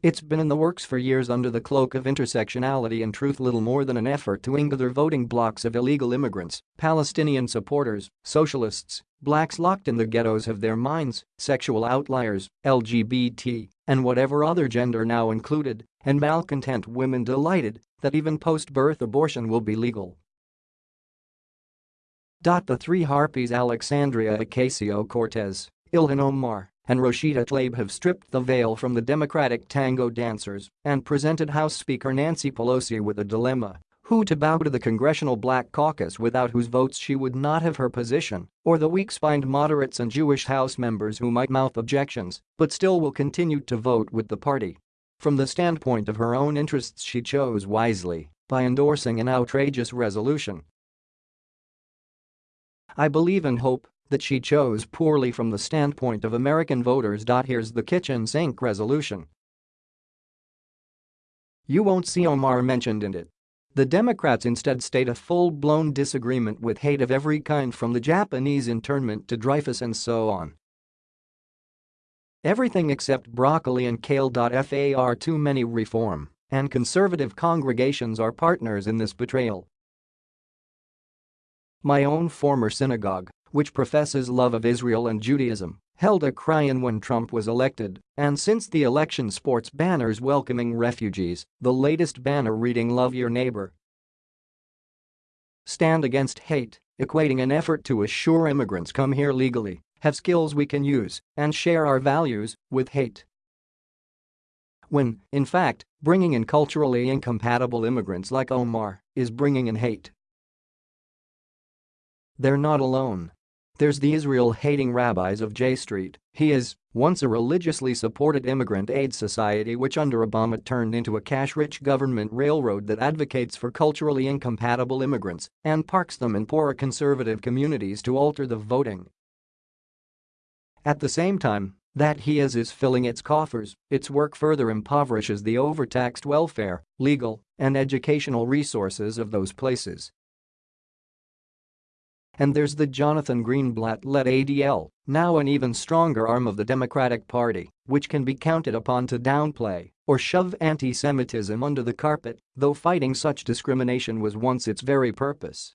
It's been in the works for years under the cloak of intersectionality and truth little more than an effort to ingather voting blocks of illegal immigrants, Palestinian supporters, socialists, blacks locked in the ghettos have their minds, sexual outliers, LGBT, and whatever other gender now included, and malcontent women delighted that even post-birth abortion will be legal. The three harpies Alexandria Ocasio-Cortez, Ilhan Omar, and Rashida Tlaib have stripped the veil from the Democratic tango dancers and presented House Speaker Nancy Pelosi with a dilemma who to bow to the Congressional Black Caucus without whose votes she would not have her position, or the weak-spined moderates and Jewish House members who might mouth objections but still will continue to vote with the party. From the standpoint of her own interests she chose wisely by endorsing an outrageous resolution. I believe and hope that she chose poorly from the standpoint of American voters. Here's the kitchen sink resolution. You won't see Omar mentioned in it. The Democrats instead state a full-blown disagreement with hate of every kind from the Japanese internment to Dreyfus and so on. Everything except broccoli and kale. Far too many reform and conservative congregations are partners in this betrayal. My own former synagogue which professes love of Israel and Judaism, held a cry-in when Trump was elected, and since the election sports banners welcoming refugees, the latest banner reading Love Your Neighbor. Stand against hate, equating an effort to assure immigrants come here legally, have skills we can use, and share our values, with hate. When, in fact, bringing in culturally incompatible immigrants like Omar is bringing in hate. They're not alone. There's the Israel-hating rabbis of J Street, HIAS, once a religiously supported immigrant aid society which under Obama turned into a cash-rich government railroad that advocates for culturally incompatible immigrants and parks them in poorer conservative communities to alter the voting. At the same time, that HIAS is filling its coffers, its work further impoverishes the overtaxed welfare, legal, and educational resources of those places. And there's the Jonathan Greenblatt-led ADL, now an even stronger arm of the Democratic Party, which can be counted upon to downplay or shove anti-Semitism under the carpet, though fighting such discrimination was once its very purpose.